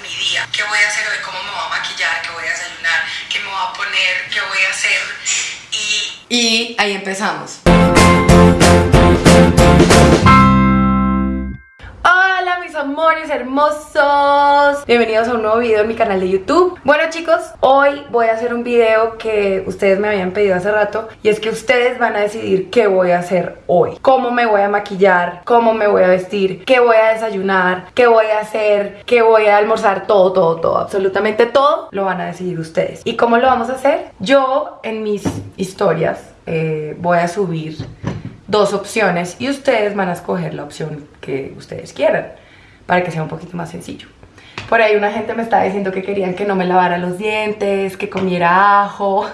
mi día. ¿Qué voy a hacer hoy? ¿Cómo me voy a maquillar? ¿Qué voy a desayunar? ¿Qué me voy a poner? ¿Qué voy a hacer? Y... Y ahí empezamos. Amores hermosos. Bienvenidos a un nuevo video en mi canal de YouTube. Bueno chicos, hoy voy a hacer un video que ustedes me habían pedido hace rato Y es que ustedes van a decidir qué voy a hacer hoy. Cómo me voy a maquillar, cómo me voy a vestir, qué voy a desayunar, qué voy a hacer, qué voy a almorzar Todo, todo, todo, absolutamente todo lo van a decidir ustedes. ¿Y cómo lo vamos a hacer? Yo en mis historias eh, voy a subir dos opciones y ustedes van a escoger la opción que ustedes quieran para que sea un poquito más sencillo. Por ahí una gente me estaba diciendo que querían que no me lavara los dientes, que comiera ajo,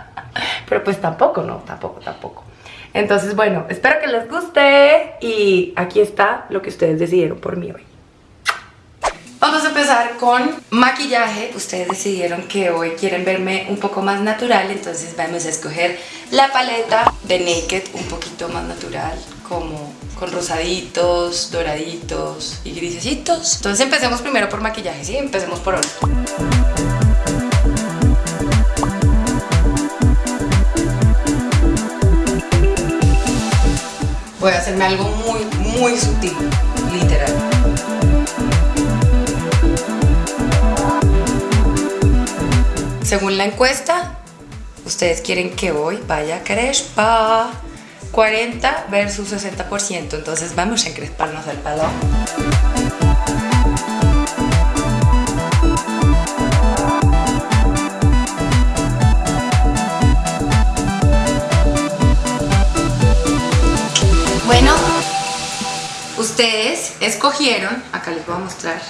pero pues tampoco, no, tampoco, tampoco. Entonces, bueno, espero que les guste y aquí está lo que ustedes decidieron por mí hoy. Vamos a empezar con maquillaje. Ustedes decidieron que hoy quieren verme un poco más natural, entonces vamos a escoger la paleta de Naked un poquito más natural, como con rosaditos, doraditos y grisecitos. Entonces empecemos primero por maquillaje, ¿sí? Empecemos por hoy. Voy a hacerme algo muy, muy sutil, literal. Según la encuesta, ustedes quieren que hoy vaya crespa. 40 versus 60%, entonces vamos a encresparnos el pelo. Bueno, ustedes escogieron, acá les voy a mostrar,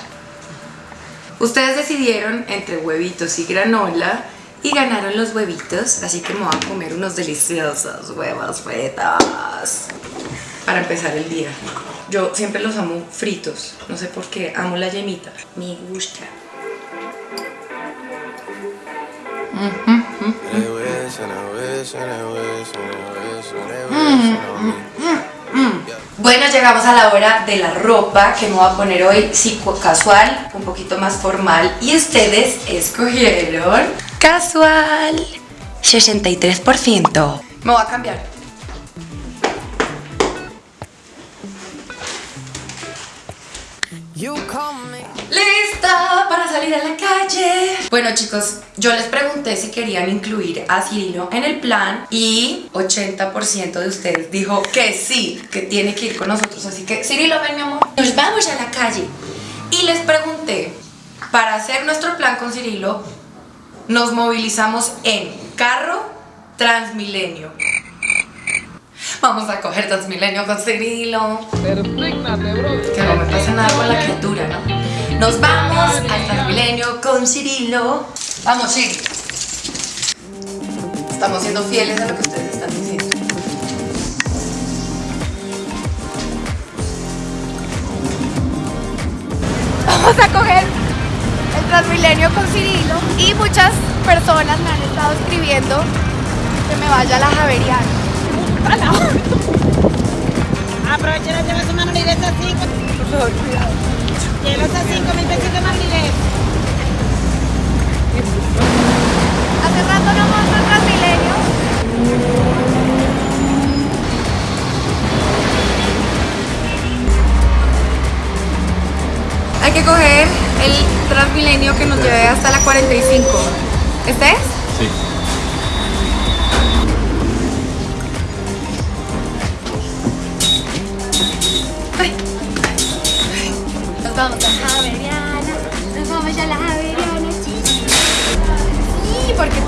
ustedes decidieron entre huevitos y granola y ganaron los huevitos, así que me voy a comer unos deliciosos huevos fritos. Para empezar el día. Yo siempre los amo fritos, no sé por qué, amo la yemita, me gusta. Bueno, llegamos a la hora de la ropa que me voy a poner hoy psico casual, un poquito más formal y ustedes escogieron casual 63%. Me voy a cambiar. ¡Lista para salir a la calle! Bueno chicos, yo les pregunté si querían incluir a Cirilo en el plan y 80% de ustedes dijo que sí, que tiene que ir con nosotros. Así que Cirilo, ven mi amor, nos vamos a la calle. Y les pregunté, para hacer nuestro plan con Cirilo, nos movilizamos en carro Transmilenio. Vamos a coger Transmilenio con Cirilo. Que no me pase nada con la criatura, ¿no? Nos vamos al Transmilenio con Cirilo. Vamos, sí. Estamos siendo fieles a lo que ustedes están diciendo. Vamos a coger el Transmilenio con Cirilo y muchas personas me han estado escribiendo que me vaya a la Javeriana. Aprovechen a llevar su mano directa así. Por favor, cuidado. Llévelos a 5 mil pesos de más directo. Hace rato no monto el Transmilenio. Hay que coger el Transmilenio que nos lleve hasta la 45. ¿Este es? Sí. Ay. Nos vamos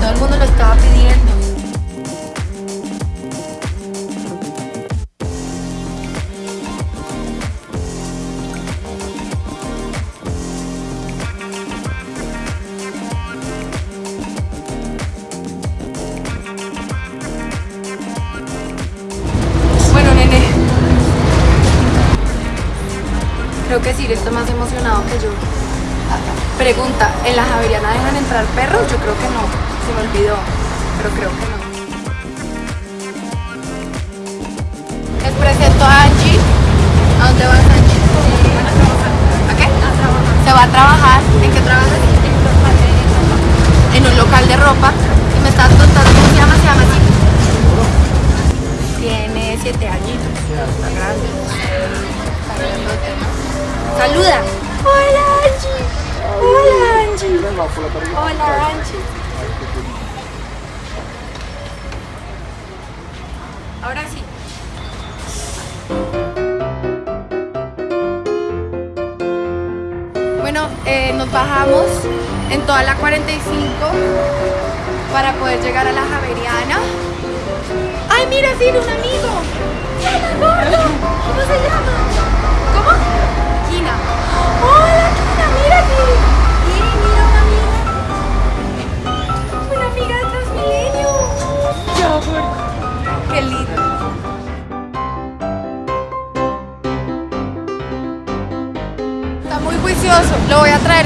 todo el mundo lo estaba pidiendo. Bueno, nene. Creo que Siri está más emocionado que yo. Pregunta, ¿en la Javeriana dejan entrar perros? Olvidó. Pero creo que no. Les presento a Angie. ¿A dónde vas, Angie? ¿A qué? A va a trabajar. ¿En qué trabajas? En un local de ropa. Y me estás contando cómo se llama, se llama así. Tiene siete añitos. Está grande. Está. Saluda. Hola Angie. Hola Hola Angie. Ahora sí. Bueno, eh, nos bajamos en toda la 45 para poder llegar a la Javeriana. ¡Ay, mira, sí, un amigo! ¡Hola, gordo! ¿Cómo se llama? ¿Cómo? Kina. ¡Hola, Kina! ¡Mira aquí!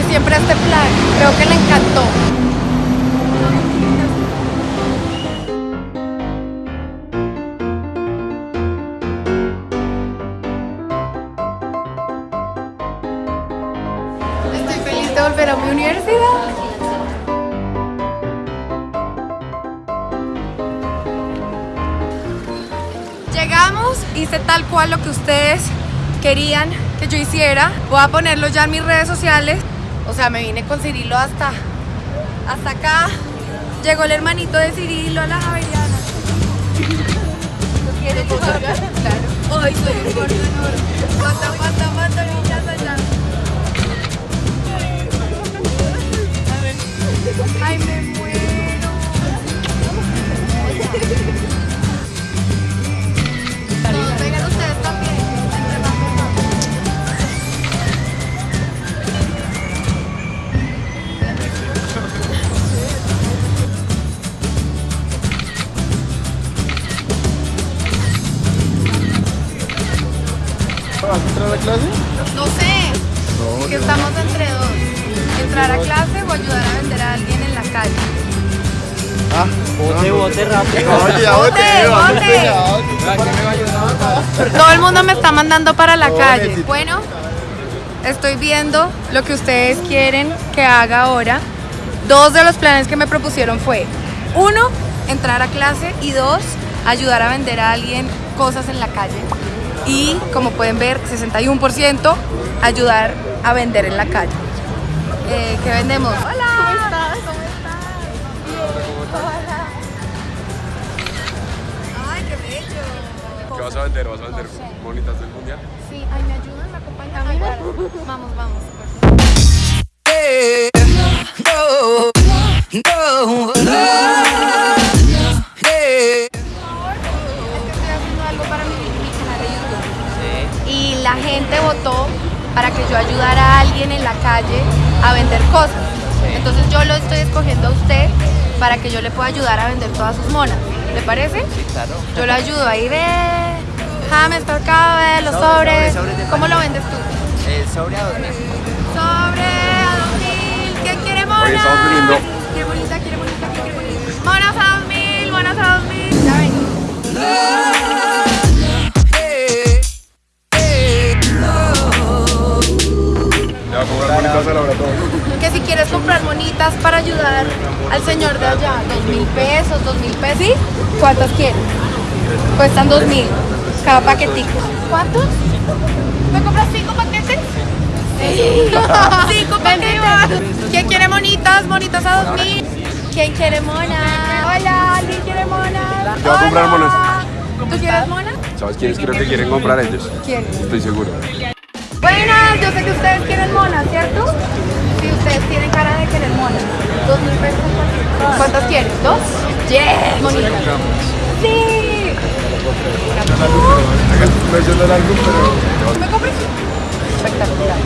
Siempre este plan. Creo que le encantó. Estoy feliz de volver a mi universidad. Llegamos, hice tal cual lo que ustedes querían que yo hiciera. Voy a ponerlo ya en mis redes sociales. O sea, me vine con Cirilo hasta, hasta acá. Llegó el hermanito de Cirilo a la Javeriana. ¿Lo quieres? Claro. Ay, soy un gordo enorme. Foto, foto, foto, Entrar a clase o ayudar a vender a alguien en la calle. Ah, Bote, bote rápido. Oye, ya Bote, bote. Todo el mundo me está mandando para la calle. Bueno, estoy viendo lo que ustedes quieren que haga ahora. Dos de los planes que me propusieron fue, uno, entrar a clase y dos, ayudar a vender a alguien cosas en la calle. Y como pueden ver, 61% ayudar a vender en la calle. Eh, ¿Qué vendemos? Hola. ¿Cómo estás? ¿Cómo estás? Hola. Ay, qué bello. ¿Qué vas a vender? ¿Vas a vender bonitas del mundial? Sí, ay, ¿me ayudan? ¿Me acompañan? Ay, bueno. Vamos, vamos. Es que estoy haciendo algo para mi, mi canal de YouTube. Y la gente votó para que yo ayudara a alguien en la calle a vender cosas. Entonces yo lo estoy escogiendo a usted para que yo le pueda ayudar a vender todas sus monas. ¿Le parece? Sí, claro. Yo lo ayudo ahí, ve. Hamster Cabe, los Sobre, sobres. sobre, sobres de ¿Cómo lo vendes tú? El sobre a 2000. Sobre a 2000. ¿Quién quiere monas? Oye, estamos. Quiere bonita, quiere bonita, quiere bonita. Monas a 2000, monas a 2000. Ya vengo. Que si quieres comprar monitas para ayudar al señor de allá, dos mil pesos, dos mil pesos. ¿Sí? ¿Cuántas quieres? Cuestan dos mil cada paquetico. ¿Cuántos? ¿Me compras cinco paquetes? Sí. cinco paquetes. ¿Quién quiere monitas? Monitas a dos mil. ¿Quién quiere monas? Hola, ¿alguien quiere monas? Yo voy a comprar monas. ¿Tú quieres monas? ¿Sabes quiénes creo que quieren comprar ellos? ¿Quién? Estoy seguro. Buenas, yo sé que ustedes quieren monas, ¿cierto? Sí, ustedes tienen cara de querer monas. Dos mil pesos. ¿cuántas? ¿Cuántas quieren? ¿Dos? Yes, monitas. Sí. Lo. ¿Me compras? Espectacular.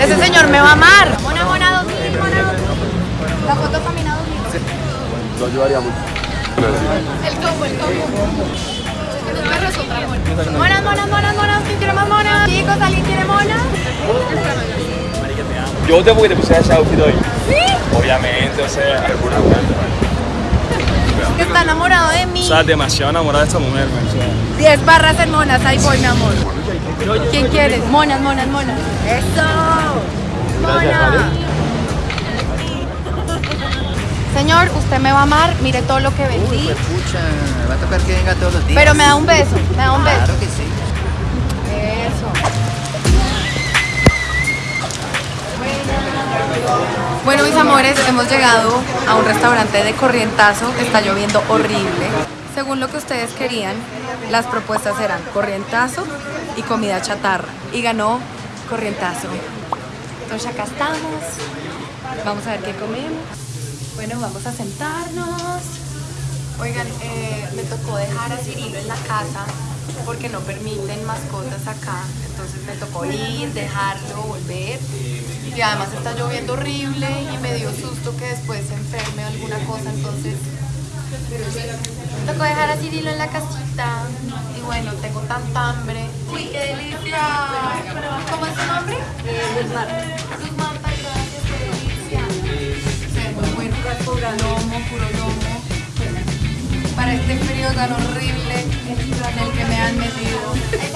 Ese señor me va a amar. Mona, mona, dos mil, mona, dos mil. La foto camina dos mil. No ayudaría mucho. El combo, el combo. Yo te porque te puse ese outfit hoy. ¿Sí? Obviamente, o sea. Está enamorado de mí. O sea, demasiado enamorada de esta mujer, man, o sea. 10 barras en monas, ahí voy, mi amor. ¿Quién quieres? Monas, monas, monas. ¡Eso! ¡Mona! Señor, usted me va a amar, mire todo lo que vendí. Pucha, va a tocar que venga todos los días. Pero me da un beso, me da un beso. Claro que sí. Bueno, mis amores, hemos llegado a un restaurante de corrientazo. Está lloviendo horrible. Según lo que ustedes querían, las propuestas eran corrientazo y comida chatarra. Y ganó corrientazo. Entonces acá estamos. Vamos a ver qué comemos. Bueno, vamos a sentarnos. Oigan, eh, me tocó dejar a Cirilo en la casa porque no permiten mascotas acá. Entonces me tocó ir, dejarlo, volver. Y además está lloviendo horrible y me dio susto que después se enferme o alguna cosa. Entonces me tocó dejar a Cirilo en la casita. Y bueno, tengo tanta hambre. ¡Uy, qué delicia! ¿Cómo es su nombre? Marta. Luz Marta, gracias, qué delicia. Se ve muy bueno. Puro lomo, puro lomo este frío tan horrible en el que me han metido.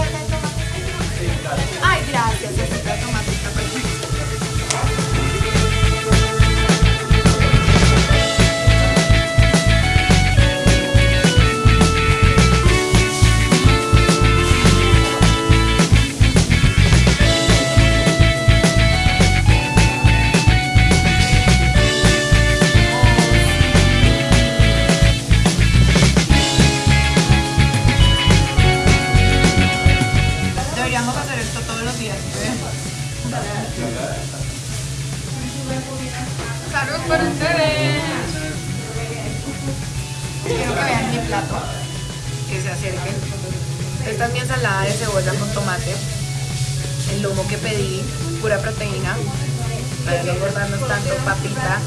Para no engordarnos tanto, papita,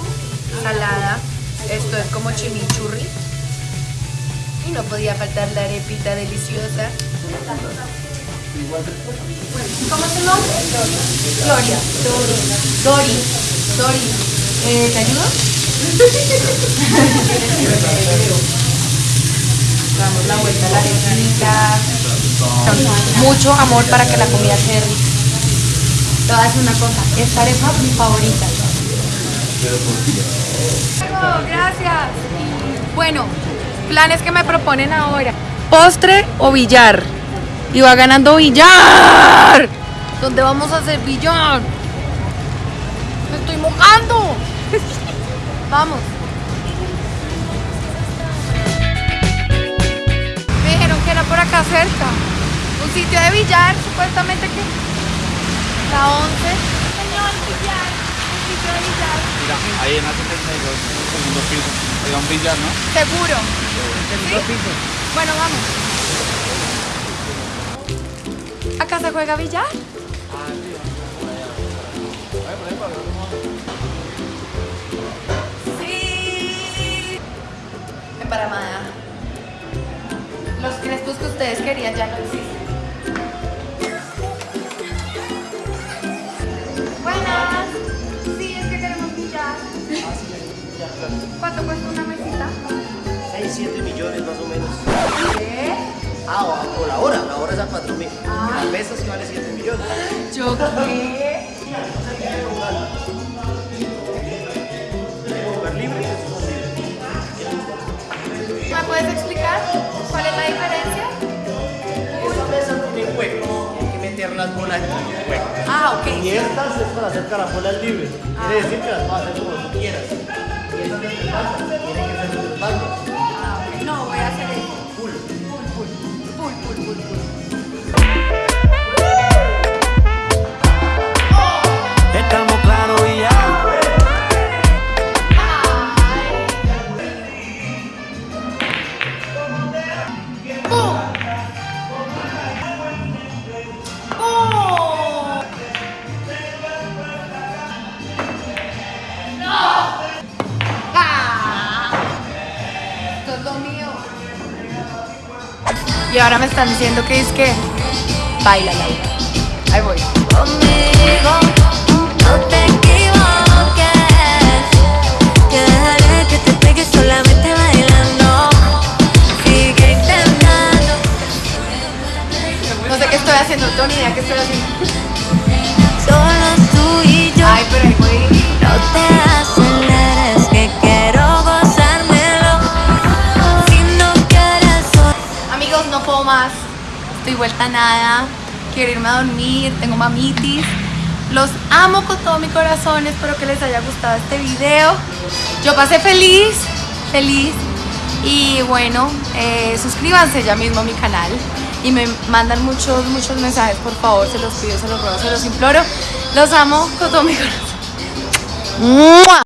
salada. Esto es como chimichurri. Y no podía faltar la arepita deliciosa. ¿Cómo tu nombre? Gloria. Dori. Dori. Dori. Eh, ¿Te ayudo? Damos la vuelta a la arepita. Mucho amor para que la comida quede rica. Te voy a decir una cosa. Esta arepa es mi favorita. Gracias. Bueno, planes que me proponen ahora. Postre o billar. Y va ganando billar. ¿Dónde vamos a hacer billar? Me estoy mojando. vamos. Me dijeron que era por acá cerca. Un sitio de billar, supuestamente que. La 11. Señor, billar. Sitio de billar. Mira, ahí en la 72, en el segundo piso. Hay un billar, ¿no? Seguro. Segundo piso. Bueno, vamos. ¿Acá se juega billar? Sí. Emparamada. Los crespos que ustedes querían ya no existen. Buenas. Sí, es que queremos billar. ¿Cuánto cuesta una mesita? 6, 7 millones más o menos. ¿Qué? Ah, o, o la hora, la hora es a 4 mil. La mesa sí vale 7 millones. ¿Yo qué? ¿Me puedes explicar cuál es la diferencia? Las bolas. Ah, ok. Y estas es para hacer caracolas libres. Quiere decir que las puedes hacer como tú quieras. Y esas Y ahora me están diciendo que es que baila Laura. Ahí voy. Conmigo no te equivoques Que dejaré que te pegues solamente bailando Sigue intentando haciendo? No tengo ni idea qué estoy haciendo. Solo tú y yo. Ay, pero ahí voy. No te aceleres Estoy vuelta a nada. Quiero irme a dormir. Tengo mamitis. Los amo con todo mi corazón. Espero que les haya gustado este video. Yo pasé feliz, feliz. Y bueno, eh, suscríbanse ya mismo a mi canal. Y me mandan muchos, muchos mensajes, por favor. Se los pido, se los ruego, se los imploro. Los amo con todo mi corazón.